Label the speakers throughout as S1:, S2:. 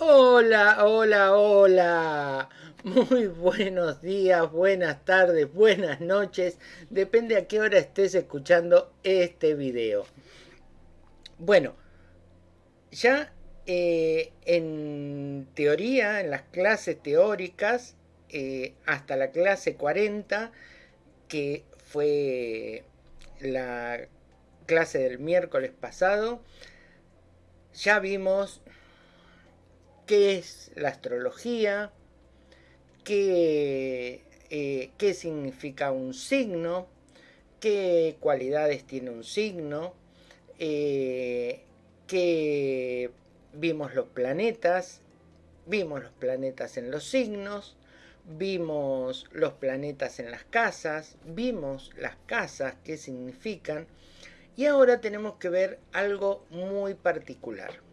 S1: Hola, hola, hola. Muy buenos días, buenas tardes, buenas noches. Depende a qué hora estés escuchando este video. Bueno, ya eh, en teoría, en las clases teóricas, eh, hasta la clase 40, que fue la clase del miércoles pasado, ya vimos qué es la astrología, qué, eh, qué significa un signo, qué cualidades tiene un signo, eh, vimos los planetas, vimos los planetas en los signos, vimos los planetas en las casas, vimos las casas, qué significan, y ahora tenemos que ver algo muy particular.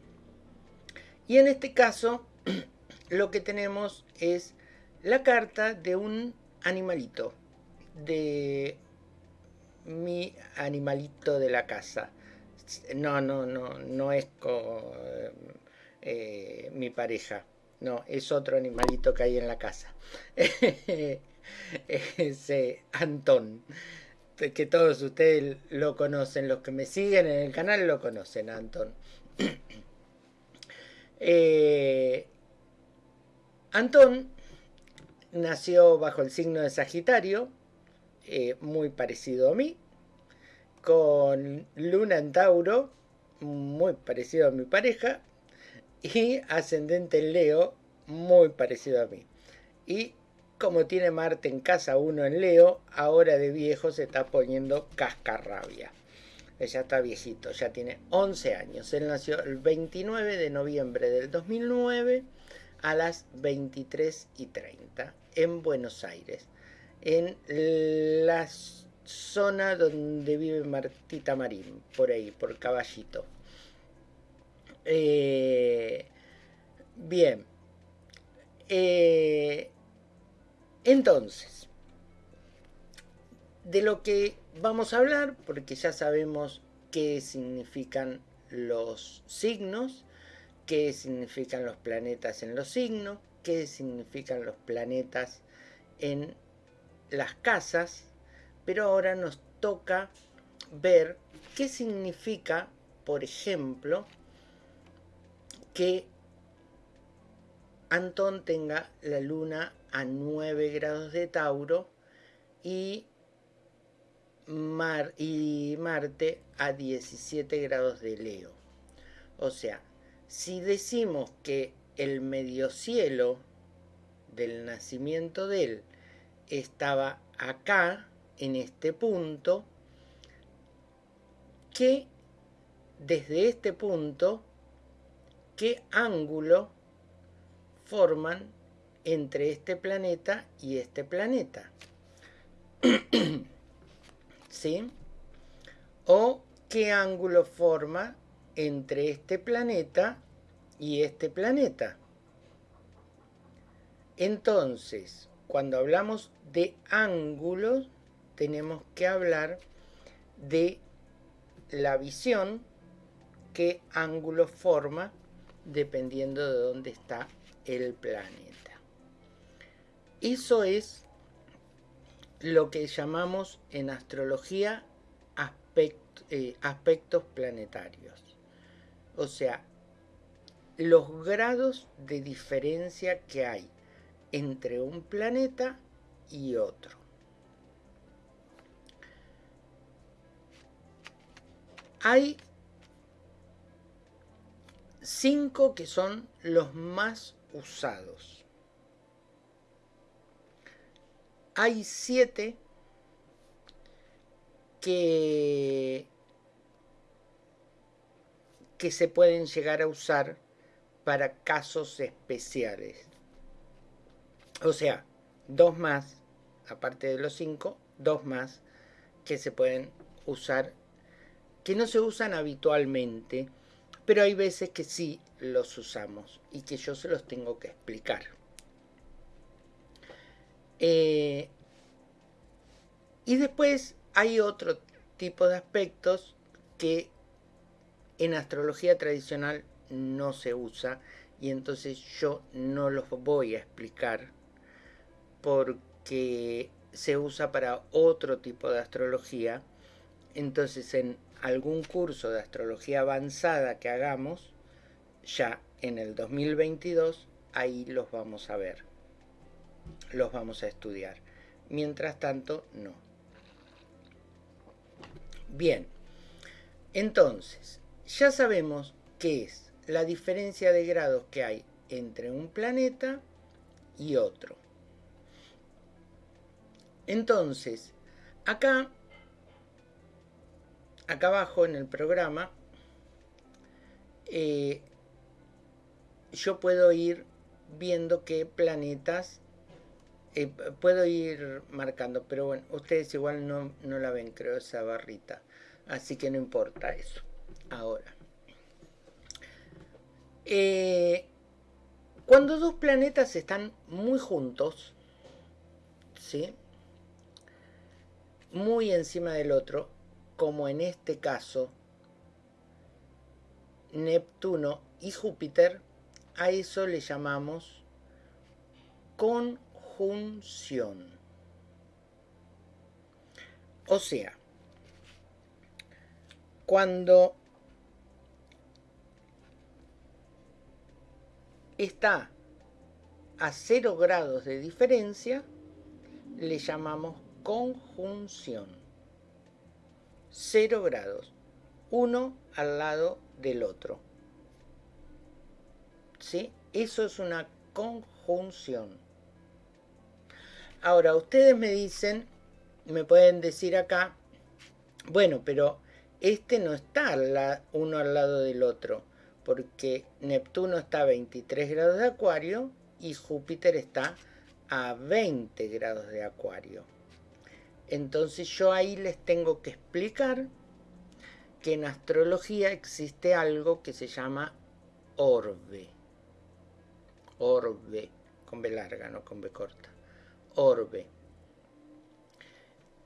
S1: Y en este caso lo que tenemos es la carta de un animalito, de mi animalito de la casa. No, no, no, no es con, eh, mi pareja. No, es otro animalito que hay en la casa. es eh, Antón. Que todos ustedes lo conocen. Los que me siguen en el canal lo conocen, Antón. Eh, Antón nació bajo el signo de Sagitario, eh, muy parecido a mí, con Luna en Tauro, muy parecido a mi pareja, y ascendente en Leo, muy parecido a mí. Y como tiene Marte en casa 1 en Leo, ahora de viejo se está poniendo cascarrabia ya está viejito, ya tiene 11 años. Él nació el 29 de noviembre del 2009 a las 23 y 30 en Buenos Aires, en la zona donde vive Martita Marín, por ahí, por Caballito. Eh, bien. Eh, entonces, de lo que vamos a hablar, porque ya sabemos qué significan los signos, qué significan los planetas en los signos, qué significan los planetas en las casas, pero ahora nos toca ver qué significa, por ejemplo, que Antón tenga la luna a 9 grados de Tauro y Mar y Marte a 17 grados de Leo. O sea, si decimos que el mediocielo del nacimiento de él estaba acá, en este punto, que desde este punto, qué ángulo forman entre este planeta y este planeta. O qué ángulo forma entre este planeta y este planeta. Entonces, cuando hablamos de ángulos, tenemos que hablar de la visión, qué ángulo forma, dependiendo de dónde está el planeta. Eso es lo que llamamos en astrología eh, aspectos planetarios. O sea, los grados de diferencia que hay entre un planeta y otro. Hay cinco que son los más usados. Hay siete que, que se pueden llegar a usar para casos especiales. O sea, dos más, aparte de los cinco, dos más que se pueden usar, que no se usan habitualmente, pero hay veces que sí los usamos y que yo se los tengo que explicar. Eh, y después hay otro tipo de aspectos que en astrología tradicional no se usa y entonces yo no los voy a explicar porque se usa para otro tipo de astrología. Entonces en algún curso de astrología avanzada que hagamos, ya en el 2022, ahí los vamos a ver. Los vamos a estudiar. Mientras tanto, no. Bien, entonces, ya sabemos qué es la diferencia de grados que hay entre un planeta y otro. Entonces, acá, acá abajo en el programa, eh, yo puedo ir viendo qué planetas eh, puedo ir marcando, pero bueno, ustedes igual no, no la ven, creo, esa barrita. Así que no importa eso. Ahora. Eh, cuando dos planetas están muy juntos, ¿sí? muy encima del otro, como en este caso Neptuno y Júpiter, a eso le llamamos conjunción. O sea, cuando está a 0 grados de diferencia, le llamamos conjunción. 0 grados, uno al lado del otro. ¿Sí? Eso es una conjunción. Ahora, ustedes me dicen, me pueden decir acá, bueno, pero este no está uno al lado del otro, porque Neptuno está a 23 grados de acuario y Júpiter está a 20 grados de acuario. Entonces yo ahí les tengo que explicar que en astrología existe algo que se llama orbe. Orbe, con B larga, no con B corta. Orbe.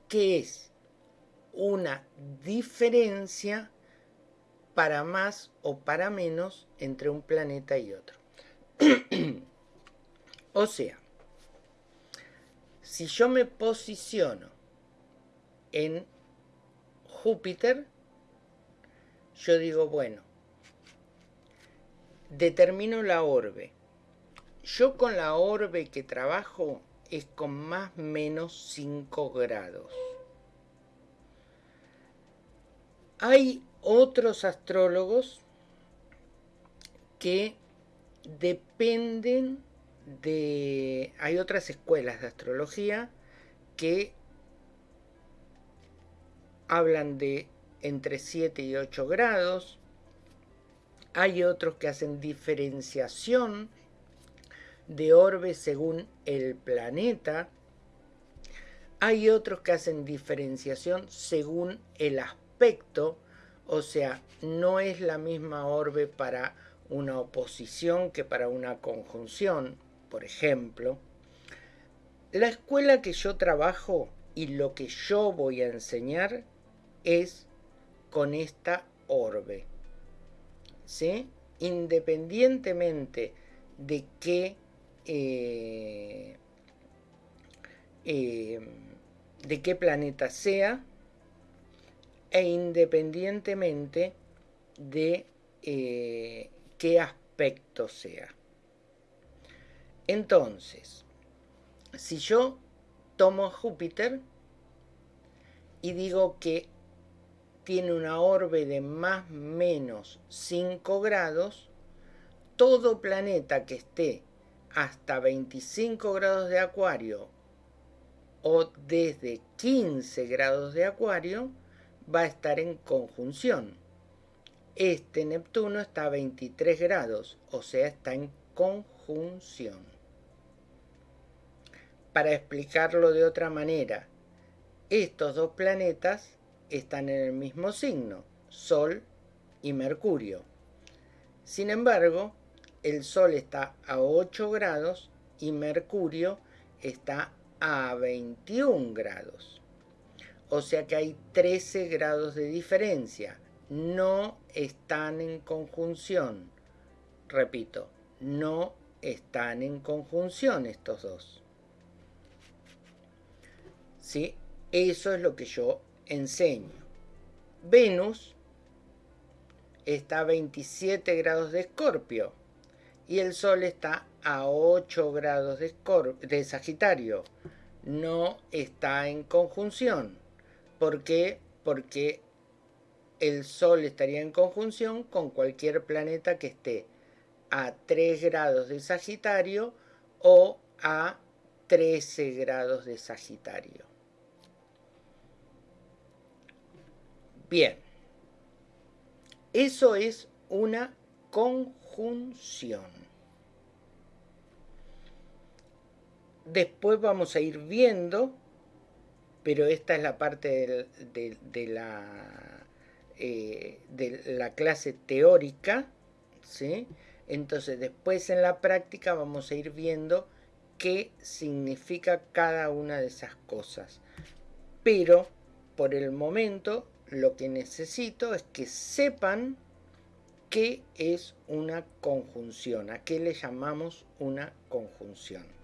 S1: ¿Qué es? una diferencia para más o para menos entre un planeta y otro. o sea, si yo me posiciono en Júpiter, yo digo, bueno, determino la orbe. Yo con la orbe que trabajo es con más menos 5 grados. Hay otros astrólogos que dependen de... Hay otras escuelas de astrología que hablan de entre 7 y 8 grados. Hay otros que hacen diferenciación de orbes según el planeta. Hay otros que hacen diferenciación según el aspecto o sea, no es la misma orbe para una oposición que para una conjunción, por ejemplo. La escuela que yo trabajo y lo que yo voy a enseñar es con esta orbe. ¿Sí? Independientemente de qué eh, eh, de qué planeta sea, e independientemente de eh, qué aspecto sea. Entonces, si yo tomo Júpiter y digo que tiene una orbe de más menos 5 grados, todo planeta que esté hasta 25 grados de acuario o desde 15 grados de acuario va a estar en conjunción. Este Neptuno está a 23 grados, o sea, está en conjunción. Para explicarlo de otra manera, estos dos planetas están en el mismo signo, Sol y Mercurio. Sin embargo, el Sol está a 8 grados y Mercurio está a 21 grados. O sea que hay 13 grados de diferencia. No están en conjunción. Repito, no están en conjunción estos dos. ¿Sí? Eso es lo que yo enseño. Venus está a 27 grados de Escorpio y el Sol está a 8 grados de, Sagitario. No está en conjunción. ¿Por qué? Porque el Sol estaría en conjunción con cualquier planeta que esté a 3 grados de Sagitario o a 13 grados de Sagitario. Bien, eso es una conjunción. Después vamos a ir viendo, pero esta es la parte de, la, eh, la clase teórica, ¿sí? Entonces después en la práctica vamos a ir viendo qué significa cada una de esas cosas. Pero por el momento lo que necesito es que sepan qué es una conjunción, a qué le llamamos una conjunción.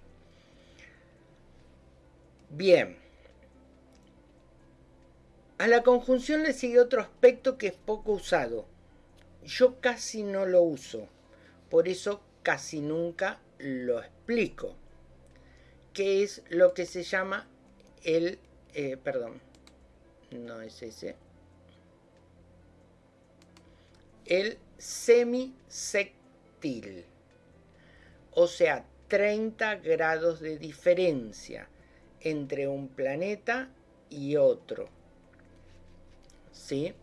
S1: Bien, a la conjunción le sigue otro aspecto que es poco usado. Yo casi no lo uso por eso casi nunca lo explico. ¿Qué es lo que se llama el... Eh, perdón, no es ese. El semisectil. O sea, 30 grados de diferencia entre un planeta y otro. ¿Sí?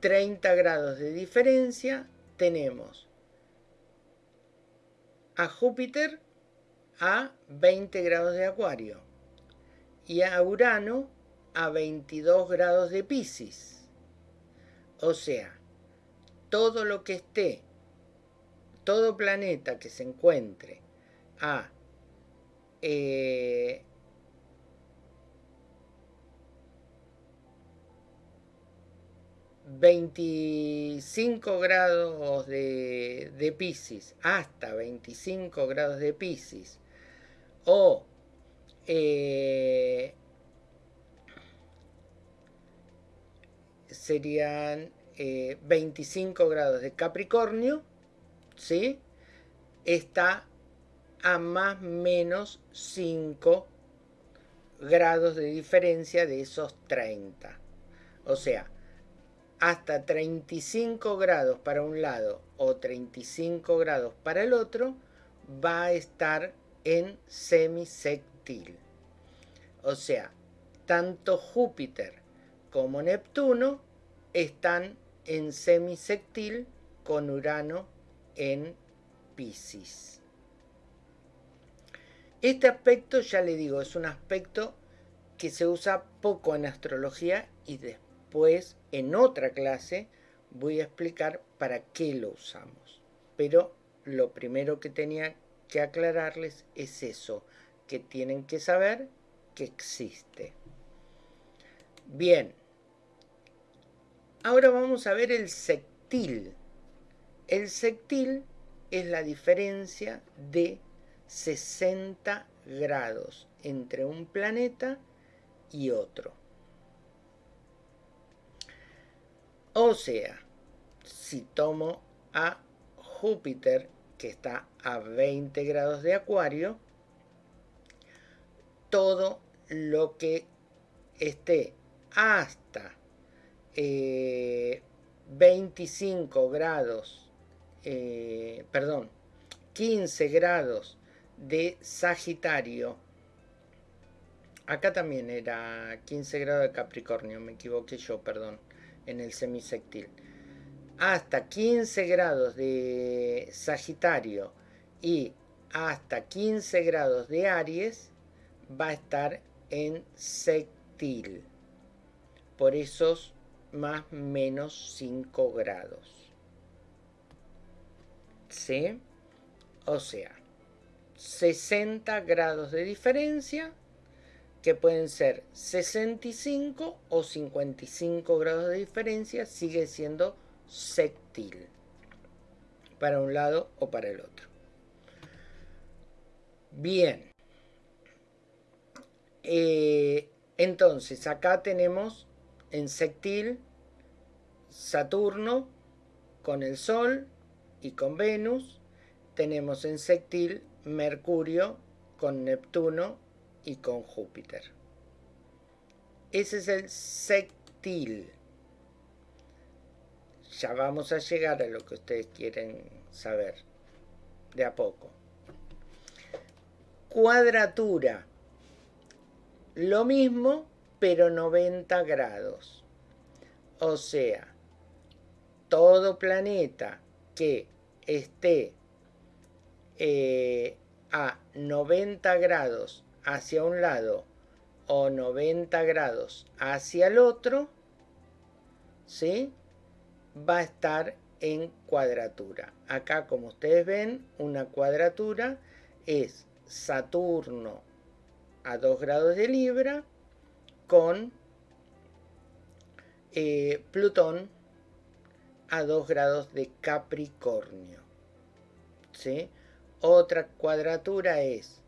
S1: 30 grados de diferencia tenemos a Júpiter a 20 grados de Acuario y a Urano a 22 grados de Pisces. O sea, todo lo que esté, todo planeta que se encuentre a eh, 25 grados de, de hasta 25 grados de Pisces, o eh, serían 25 eh, grados de Capricornio, ¿sí? Está a más menos 5 grados de diferencia de esos 30. O sea, hasta 35 grados para un lado o 35 grados para el otro, va a estar en semisectil. O sea, tanto Júpiter como Neptuno están en semisectil con Urano en Pisces. Este aspecto, ya le digo, es un aspecto que se usa poco en astrología y después en otra clase, voy a explicar para qué lo usamos. Pero lo primero que tenía que aclararles es eso, que tienen que saber que existe. Bien, ahora vamos a ver el sectil. El sectil es la diferencia de 60 grados entre un planeta y otro. O sea, si tomo a Júpiter, que está a 20 grados de acuario, todo lo que esté hasta 25 eh, grados, eh, perdón, 15 grados de Sagitario, acá también era 15 grados de Capricornio, me equivoqué yo, perdón en el semisectil. Hasta 15 grados de Sagitario y hasta 15 grados de Aries va a estar en sectil. Por esos más menos 5 grados. ¿Sí? O sea, 60 grados de diferencia que pueden ser 65 o 55 grados de diferencia, sigue siendo sectil. para un lado o para el otro. Bien. Eh, entonces, acá tenemos en sectil Saturno con el Sol y con Venus. Tenemos en sectil Mercurio con Neptuno y con Júpiter. Ese es el sectil. Ya vamos a llegar a lo que ustedes quieren saber. De a poco. Cuadratura. Lo mismo, pero 90 grados. O sea, todo planeta que esté eh, a 90 grados hacia un lado o 90 grados hacia el otro, ¿sí? va a estar en cuadratura. Acá, como ustedes ven, una cuadratura es Saturno a 2 grados de Libra con eh, Plutón a 2 grados de Capricornio. ¿Sí? Otra cuadratura es,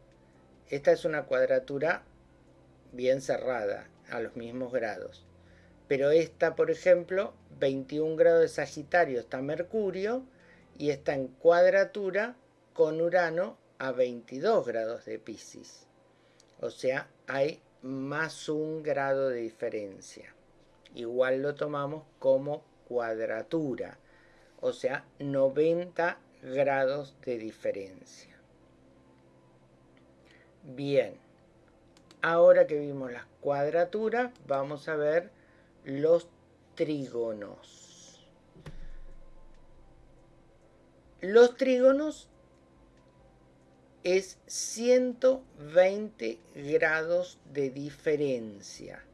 S1: esta es una cuadratura bien cerrada, a los mismos grados. Pero esta, por ejemplo, 21 grados de Sagitario está Mercurio y está en cuadratura con Urano a 22 grados de Pisces. O sea, hay más un grado de diferencia. Igual lo tomamos como cuadratura. O sea, 90 grados de diferencia. Bien. Ahora que vimos las cuadraturas, vamos a ver los trígonos. Los trígonos es 120 grados de diferencia.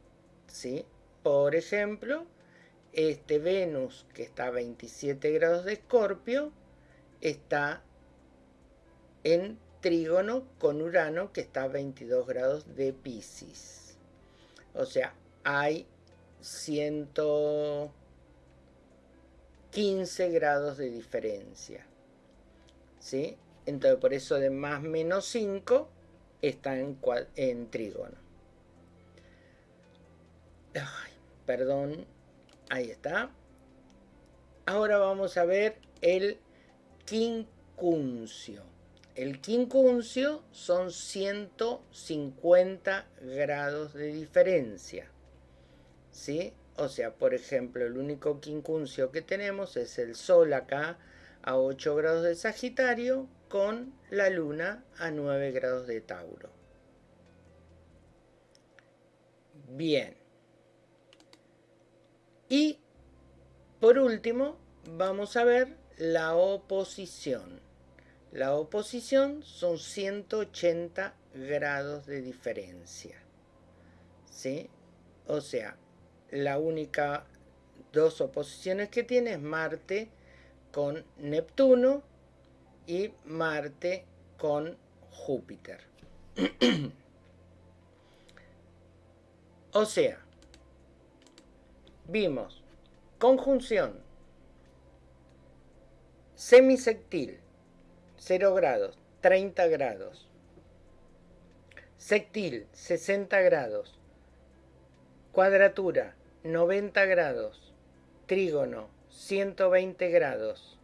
S1: ¿sí? Por ejemplo, este Venus que está a 27 grados de Escorpio está en trígono con Urano que está a 22 grados de Pisces. O sea, hay 115 grados de diferencia. ¿Sí? Entonces por eso de más menos 5 está en, trígono. perdón, ahí está. Ahora vamos a ver el quincuncio. El quincuncio son 150 grados de diferencia. ¿Sí? O sea, por ejemplo, el único quincuncio que tenemos es el Sol acá a 8 grados de Sagitario con la luna a 9 grados de Tauro. Bien. Y por último, vamos a ver la oposición. La oposición son 180 grados de diferencia. ¿Sí? O sea, la única dos oposiciones que tiene es Marte con Neptuno y Marte con Júpiter. o sea, vimos conjunción semisectil 0 grados, 30 grados. Sectil, 60 grados. Cuadratura, 90 grados. Trígono, 120 grados.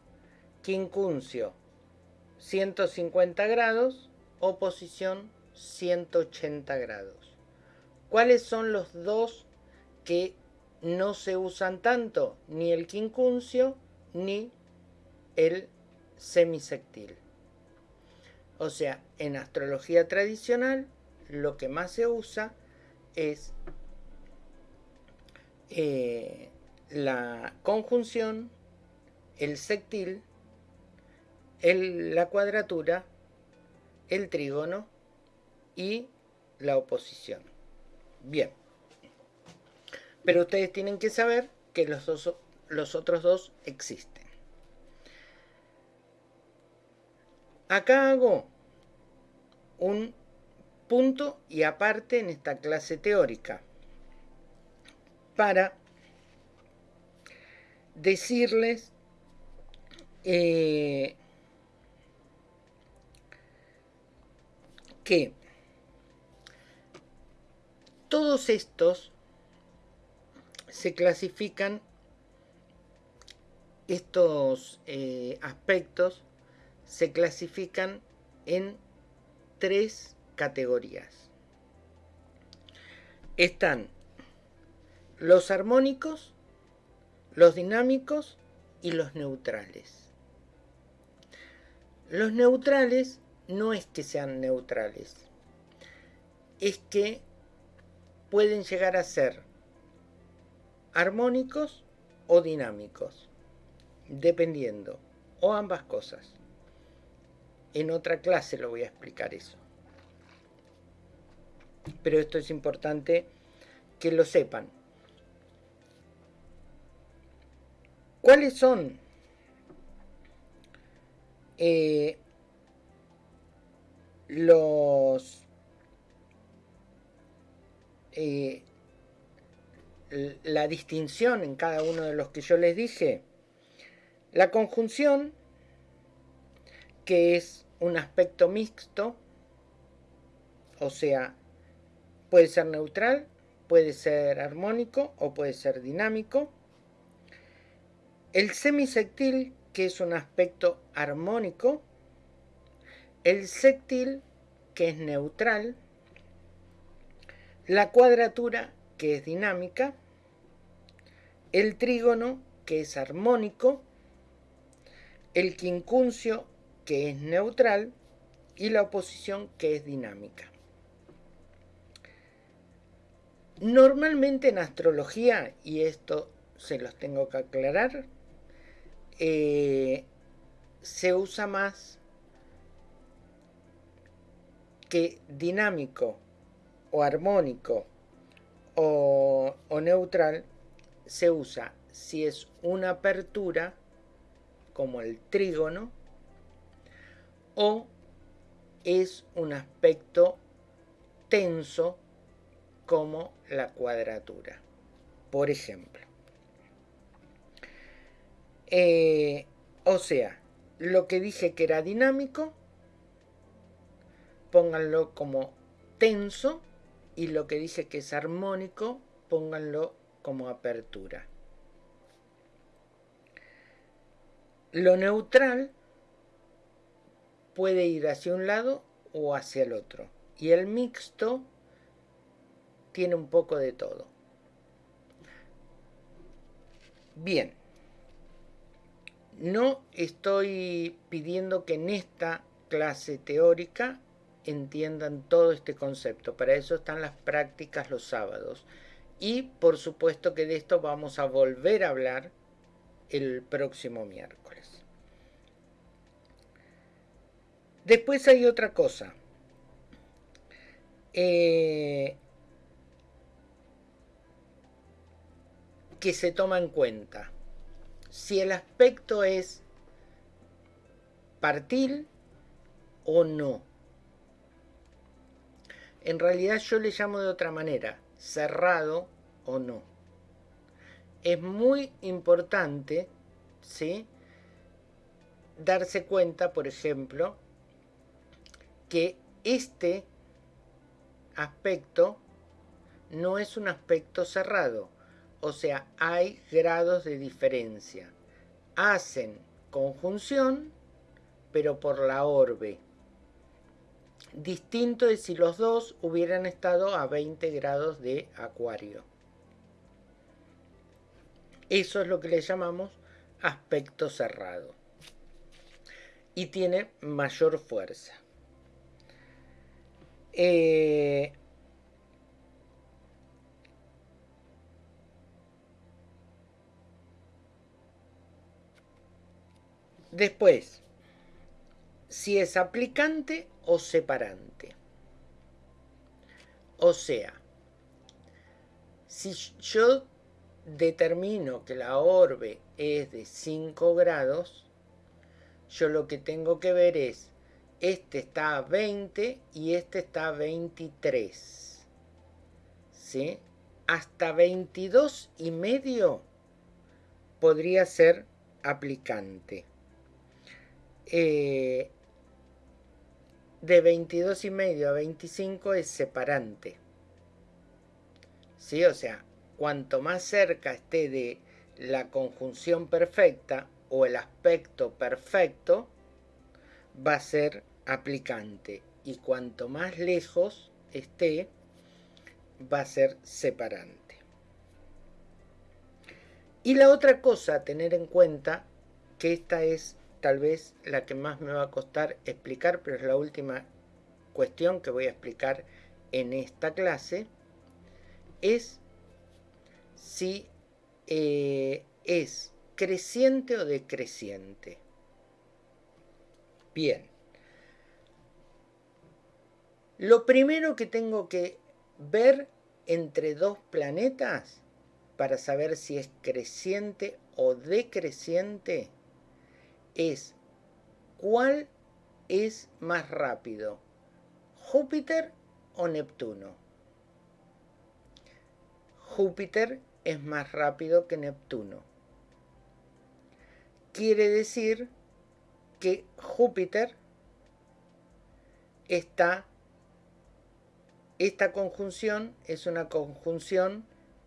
S1: Quincuncio, 150 grados, oposición 180 grados. ¿Cuáles son los dos que no se usan tanto? Ni el quincuncio ni el semisectil. O sea, en astrología tradicional lo que más se usa es eh, la conjunción, el sectil la cuadratura, el trígono y la oposición. Bien. Pero ustedes tienen que saber que los otros dos existen. Acá hago un punto y aparte en esta clase teórica para decirles eh, que todos estos se clasifican estos eh, aspectos se clasifican en tres categorías. Están los armónicos, los dinámicos y los neutrales. Los neutrales no es que sean neutrales, es que pueden llegar a ser armónicos o dinámicos, dependiendo, o ambas cosas. En otra clase lo voy a explicar eso. Pero esto es importante que lo sepan. ¿Cuáles son eh, los eh, la distinción en cada uno de los que yo les dije. La conjunción, que es un aspecto mixto, o sea, puede ser neutral, puede ser armónico o puede ser dinámico. El semisectil, que es un aspecto armónico. El sectil, que es neutral. La cuadratura, que es dinámica. El trígono, que es armónico. El quincuncio, que es neutral. Y la oposición, que es dinámica. Normalmente en astrología, y esto se los tengo que aclarar, eh, se usa más que dinámico o armónico o, o, neutral se usa si es una apertura como el trígono o es un aspecto tenso como la cuadratura por ejemplo eh, o sea, lo que dije que era dinámico, pónganlo como tenso y lo que dije que es armónico, pónganlo como apertura. Lo neutral puede ir hacia un lado o hacia el otro. Y el mixto tiene un poco de todo. Bien. No estoy pidiendo que en esta clase teórica entiendan todo este concepto. Para eso están las prácticas los sábados. Y por supuesto que de esto vamos a volver a hablar el próximo miércoles. Después hay otra cosa. Eh, que se toma en cuenta si el aspecto es partir o no. En realidad yo le llamo de otra manera, cerrado o no. Es muy importante, ¿sí? Darse cuenta, por ejemplo, que este aspecto no es un aspecto cerrado, o sea, hay grados de diferencia. Hacen conjunción, pero por la orbe. Distinto de si los dos hubieran estado a 20 grados de acuario. Eso es lo que le llamamos aspecto cerrado. Y tiene mayor fuerza. Eh, Después, si es aplicante o separante. O sea, si yo determino que la orbe es de 5 grados, yo lo que tengo que ver es, este está a 20 y este está a 23. ¿Sí? Hasta 22 y medio podría ser aplicante. eh, de 22 y medio a 25 es separante. ¿Sí? O sea, cuanto más cerca esté de la conjunción perfecta o el aspecto perfecto, va a ser aplicante. Y cuanto más lejos esté, va a ser separante. Y la otra cosa a tener en cuenta, que esta es tal vez la que más me va a costar explicar, pero es la última cuestión que voy a explicar en esta clase, es si eh, es creciente o decreciente. Bien. Lo primero que tengo que ver entre dos planetas para saber si es creciente o decreciente es cuál es más rápido, Júpiter o Neptuno. Júpiter es más rápido que Neptuno. Quiere decir que Júpiter está, esta conjunción es una conjunción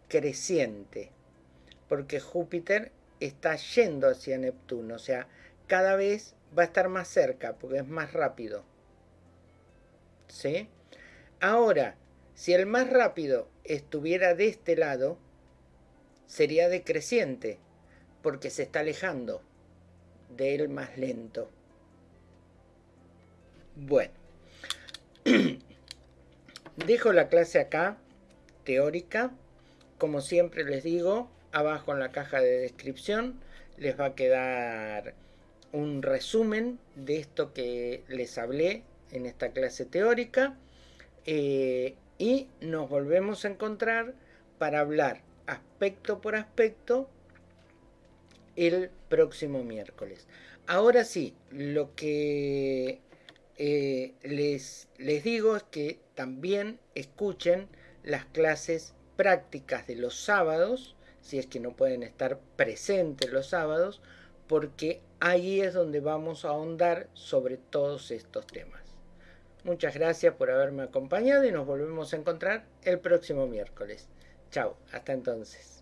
S1: creciente, porque Júpiter está yendo hacia Neptuno, o sea, cada vez va a estar más cerca, porque es más rápido. ¿Sí? Ahora, si el más rápido estuviera de este lado, sería decreciente, porque se está alejando del más lento. Bueno, dejo la clase acá, teórica. Como siempre les digo, abajo en la caja de descripción les va a quedar un resumen de esto que les hablé en esta clase teórica eh, y nos volvemos a encontrar para hablar aspecto por aspecto el próximo miércoles. Ahora sí, lo que eh, les, les digo que también escuchen las clases prácticas de los sábados, si es que no pueden estar presentes los sábados, porque ahí es donde vamos a ahondar sobre todos estos temas. Muchas gracias por haberme acompañado y nos volvemos a encontrar el próximo miércoles. Chao, hasta entonces.